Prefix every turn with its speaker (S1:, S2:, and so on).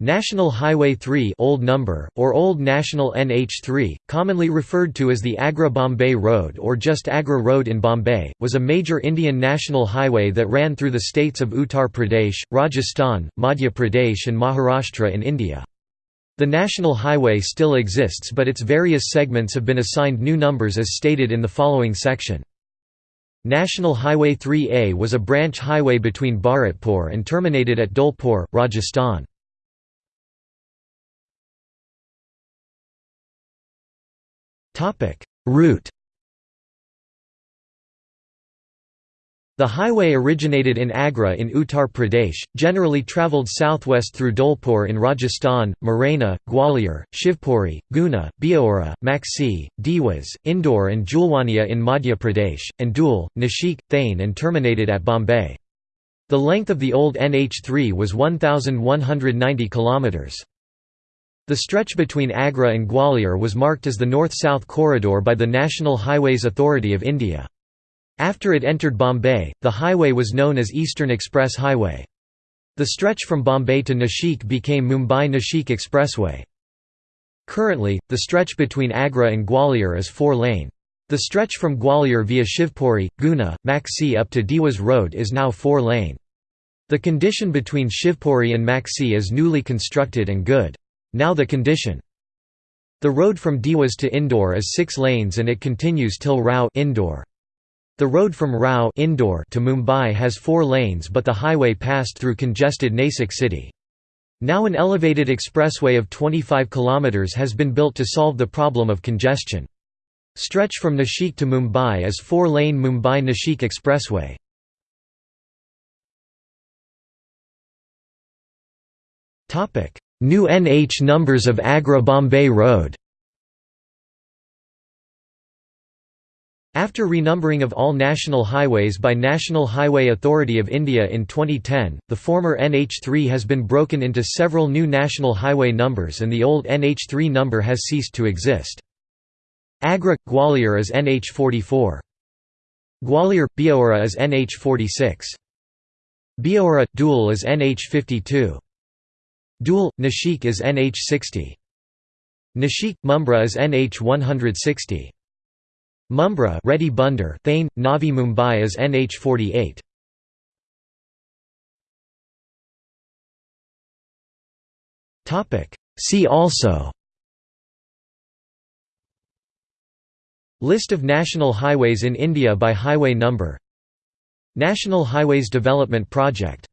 S1: National Highway 3 old number, or Old National NH3, commonly referred to as the Agra-Bombay Road or just Agra Road in Bombay, was a major Indian national highway that ran through the states of Uttar Pradesh, Rajasthan, Madhya Pradesh and Maharashtra in India. The national highway still exists but its various segments have been assigned new numbers as stated in the following section. National Highway 3A was a branch highway between Bharatpur and terminated at Dholpur, Rajasthan. Route The highway originated in Agra in Uttar Pradesh, generally travelled southwest through Dholpur in Rajasthan, Morena, Gwalior, Shivpuri, Guna, Biaora, Maksi, Dewas, Indore and Julwania in Madhya Pradesh, and Dhul, Nashik, Thane and terminated at Bombay. The length of the old NH3 was 1,190 kilometres. The stretch between Agra and Gwalior was marked as the North-South Corridor by the National Highways Authority of India. After it entered Bombay, the highway was known as Eastern Express Highway. The stretch from Bombay to Nashik became Mumbai-Nashik Expressway. Currently, the stretch between Agra and Gwalior is four-lane. The stretch from Gwalior via Shivpuri, Guna, Maksi up to Dewas Road is now four-lane. The condition between Shivpuri and Maksi is newly constructed and good. Now the condition. The road from Dewas to Indore is 6 lanes and it continues till Rau Indore. The road from Rau Indore to Mumbai has 4 lanes but the highway passed through congested Nasik city. Now an elevated expressway of 25 km has been built to solve the problem of congestion. Stretch from Nashik to Mumbai is 4-lane Mumbai-Nashik Expressway. New NH numbers of Agra-Bombay Road After renumbering of all national highways by National Highway Authority of India in 2010, the former NH3 has been broken into several new national highway numbers and the old NH3 number has ceased to exist. Agra – Gwalior is NH44. Gwalior – Biaora is NH46. Biaora – Dhul is NH52. Dhul – Nashik is NH60. Nashik – Mumbra is NH160. Mumbra Reti Bunder Thane, Navi Mumbai is NH48. See also List of national highways in India by highway number National Highways Development Project